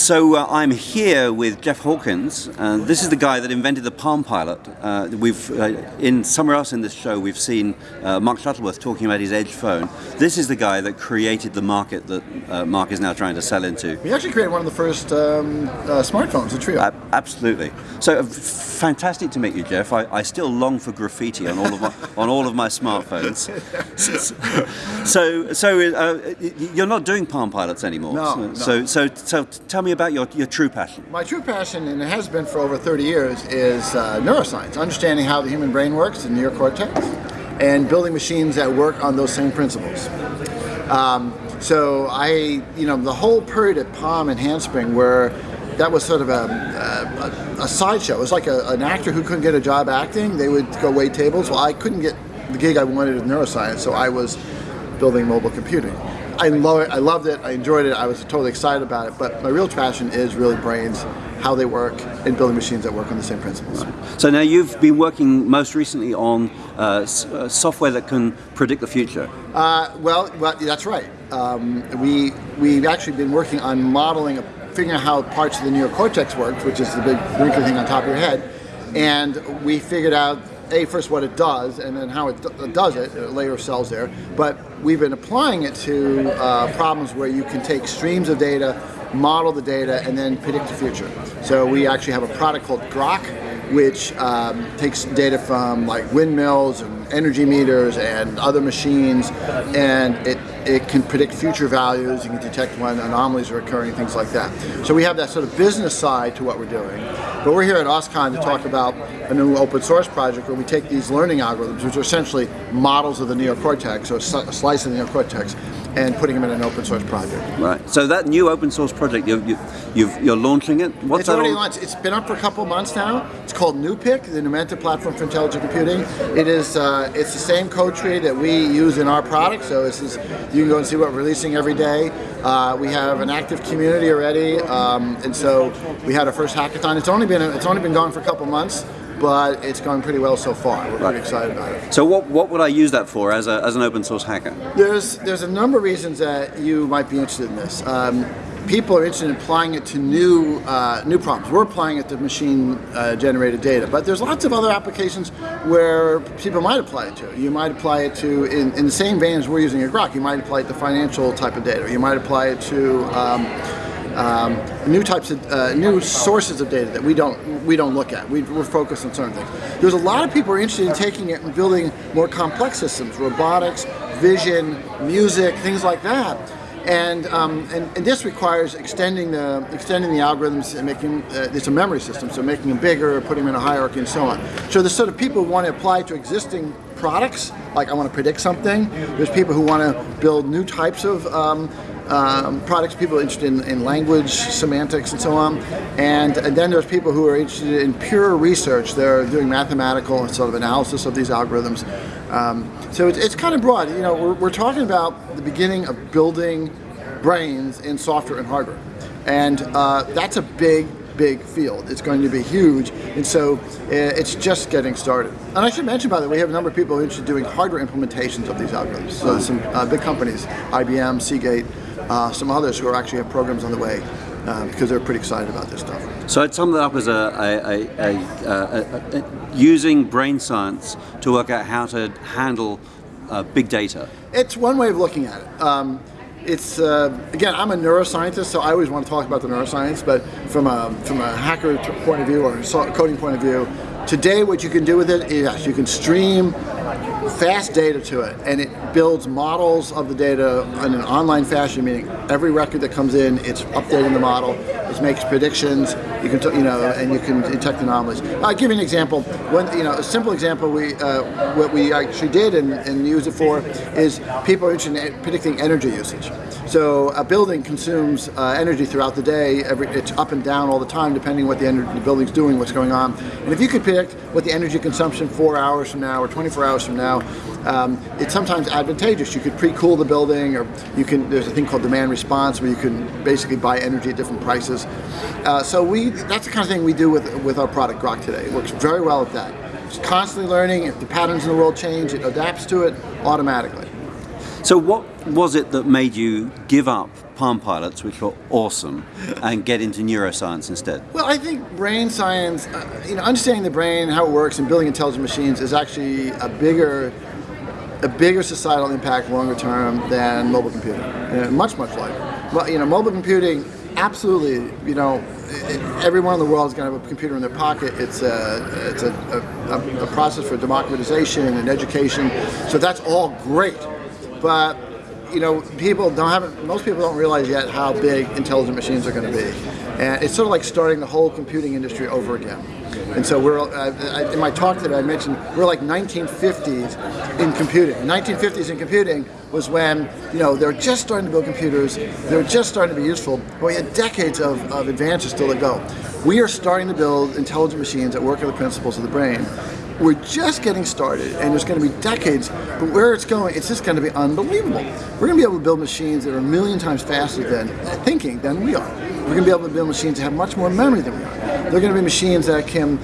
So uh, I'm here with Jeff Hawkins. Uh, this is the guy that invented the Palm Pilot. Uh, we've uh, in somewhere else in this show we've seen uh, Mark Shuttleworth talking about his Edge phone. This is the guy that created the market that uh, Mark is now trying to sell into. He actually created one of the first um, smartphones, the Treo. absolutely. So fantastic to meet you, Jeff. I, I, still long for graffiti on all of my on all of my smartphones. so so you're not doing Palm Pilots anymore. No. So no. so so, so tell me about your, your true passion. My true passion, and it has been for over 30 years, is uh, neuroscience, understanding how the human brain works, in the neocortex, and building machines that work on those same principles. Um, so I, you know, the whole period at Palm and Handspring where that was sort of a, a, a sideshow. It was like a, an actor who couldn't get a job acting. They would go wait tables. Well, I couldn't get the gig I wanted in neuroscience, so I was building mobile computing. I love it. I loved it. I enjoyed it. I was totally excited about it. But my real passion is really brains, how they work, and building machines that work on the same principles. Right. So now you've been working most recently on uh, uh, software that can predict the future. Uh, well, well, that's right. Um, we we've actually been working on modeling, figuring out how parts of the neocortex works, which is the big wrinkly thing on top of your head, and we figured out a first what it does and then how it does it, a layer of cells there. But we've been applying it to uh, problems where you can take streams of data, model the data, and then predict the future. So we actually have a product called Grok, which um, takes data from like windmills and energy meters and other machines, and it it can predict future values, you can detect when anomalies are occurring, things like that. So we have that sort of business side to what we're doing. But we're here at OSCON to talk about a new open source project where we take these learning algorithms, which are essentially models of the neocortex, or a slice of the neocortex, and putting them in an open source project. Right. So that new open source project, you, you, you are launching it? What's it's already launched. It's been up for a couple months now. It's called NuPIC, the Numenta Platform for Intelligent Computing. It is uh, it's the same code tree that we use in our product. So this is you can go and see what we're releasing every day. Uh, we have an active community already, um, and so we had our first hackathon. It's only been it's only been going for a couple months but it's going pretty well so far. We're right. pretty excited about it. So what, what would I use that for as, a, as an open source hacker? There's, there's a number of reasons that you might be interested in this. Um, people are interested in applying it to new uh, new problems. We're applying it to machine uh, generated data, but there's lots of other applications where people might apply it to. You might apply it to, in, in the same vein as we're using a Grok, you might apply it to financial type of data. You might apply it to um, um, new types of uh, new sources of data that we don't we don't look at. We, are focused on certain things. There's a lot of people are interested in taking it and building more complex systems, robotics, vision, music, things like that. And, um, and, and, this requires extending the extending the algorithms and making uh, it's a memory system, so making them bigger, putting them in a hierarchy, and so on. So the sort of people who want to apply to existing products, like I want to predict something. There's people who want to build new types of um, um, products, people interested in, in, language, semantics, and so on. And, and, then there's people who are interested in pure research. They're doing mathematical sort of analysis of these algorithms. Um, so it's, it's, kind of broad. You know, we're, we're talking about the beginning of building brains in software and hardware. And uh, that's a big, big field. It's going to be huge, and so uh, it's just getting started. And I should mention, by the way, we have a number of people interested in doing hardware implementations of these algorithms. So some uh, big companies, IBM, Seagate, uh, some others who are actually have programs on the way uh, because they're pretty excited about this stuff. So I'd sum that up as a, a, a, a, using brain science to work out how to handle uh, big data. It's one way of looking at it. Um, it's uh, again, I'm a neuroscientist, so I always want to talk about the neuroscience. But from a from a hacker point of view or coding point of view, today what you can do with it is yes, you can stream fast data to it, and it builds models of the data in an online fashion, meaning every record that comes in, it's updating the model, it makes predictions, you can, you know, and you can detect anomalies. I'll give you an example. One, you know, a simple example we, uh, what we actually did and, and use it for is people are interested in predicting energy usage. So a building consumes uh, energy throughout the day. Every, it's up and down all the time, depending what the, energy, the building's doing, what's going on. And if you could predict what the energy consumption four hours from now or 24 hours from now, um, it's sometimes advantageous. You could pre-cool the building, or you can. There's a thing called demand response where you can basically buy energy at different prices. Uh, so we, that's the kind of thing we do with with our product Grok today. It works very well with that. It's constantly learning. If the patterns in the world change, it adapts to it automatically. So what was it that made you give up Palm Pilots, which were awesome, and get into neuroscience instead? Well, I think brain science, uh, you know, understanding the brain, how it works, and building intelligent machines is actually a bigger, a bigger societal impact longer term than mobile computing. Much, much larger. Well, you know, mobile computing, absolutely. You know, everyone in the world is going to have a computer in their pocket. It's a, it's a, a, a process for democratization and education. So that's all great, but you know, people don't have most people don't realize yet how big intelligent machines are going to be, and it's sort of like starting the whole computing industry over again. And so we're uh, I, in my talk today. I mentioned we're like 1950s in computing. 1950s in computing was when you know they're just starting to build computers. They're just starting to be useful. But we had decades of, of advances still to go. We are starting to build intelligent machines that work on the principles of the brain. We're just getting started, and there's going to be decades, but where it's going, it's just going to be unbelievable. We're going to be able to build machines that are a million times faster than thinking than we are. We're going to be able to build machines that have much more memory than we are. They're going to be machines that can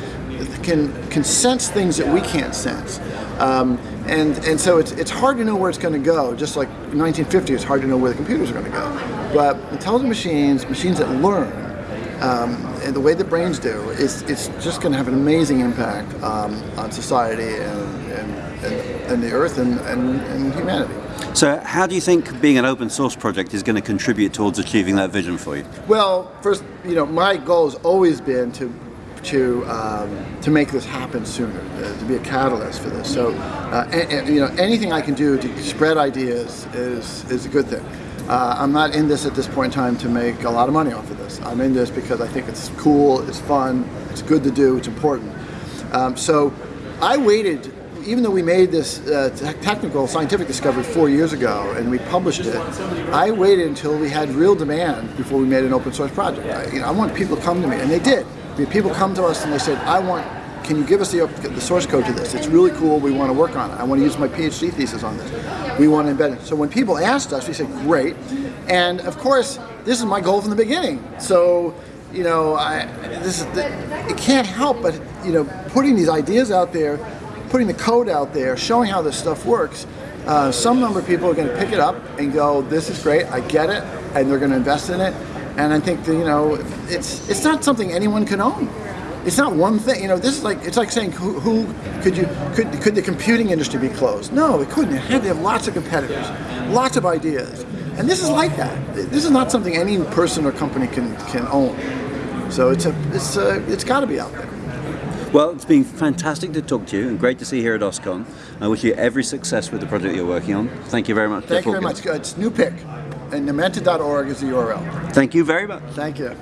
can can sense things that we can't sense. Um, and and so it's it's hard to know where it's going to go. Just like 1950, it's hard to know where the computers are going to go. But intelligent machines, machines that learn, um, and the way that brains do, it's, it's just going to have an amazing impact um, on society and, and, and, and, the earth and, and, and humanity. So how do you think being an open source project is going to contribute towards achieving that vision for you? Well, first, you know, my goal has always been to to um, to make this happen sooner, uh, to be a catalyst for this. So, uh, and, and, you know, anything I can do to spread ideas is is a good thing. Uh, I'm not in this at this point in time to make a lot of money off of this. I'm in this because I think it's cool, it's fun, it's good to do, it's important. Um, so I waited, even though we made this uh, technical scientific discovery four years ago and we published it, I waited until we had real demand before we made an open source project. I, you know, I want people to come to me, and they did. People come to us and they said, I want can you give us the, the source code to this? It's really cool. We want to work on it. I want to use my PhD thesis on this. We want to embed it. So when people asked us, we said, great. And of course, this is my goal from the beginning. So, you know, I, this is the, it can't help but, you know, putting these ideas out there, putting the code out there, showing how this stuff works. Uh, some number of people are going to pick it up and go, this is great, I get it, and they're going to invest in it. And I think that, you know, it's it's not something anyone can own. It's not one thing. You know, this is like it's like saying who, who could you could could the computing industry be closed? No, it couldn't. It had to have lots of competitors, lots of ideas, and this is like that. This is not something any person or company can can own. So it's a it's a, it's got to be out there. Well, it's been fantastic to talk to you and great to see you here at OSCON. I wish you every success with the project you're working on. Thank you very much. Thank you very much. It's NuPIC, and Numenta.org is the URL. Thank you very much. Thank you.